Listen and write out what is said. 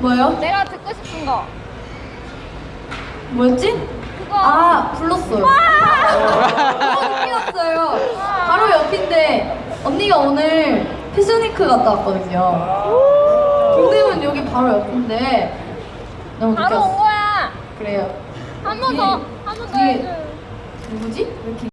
뭐요? 내가 듣고 싶은 거. 뭐였지? 그거. 아 불렀어요. 너무 어, 웃겼어요. 바로 옆인데 언니가 오늘 패션위크 갔다 왔거든요. 동대문 여기 바로 옆인데 너무 바로 온 느꼈어. 거야. 그래요. 한 번 더, 한 번 더 뒤에- 해줘. 누구지? 왜 이렇게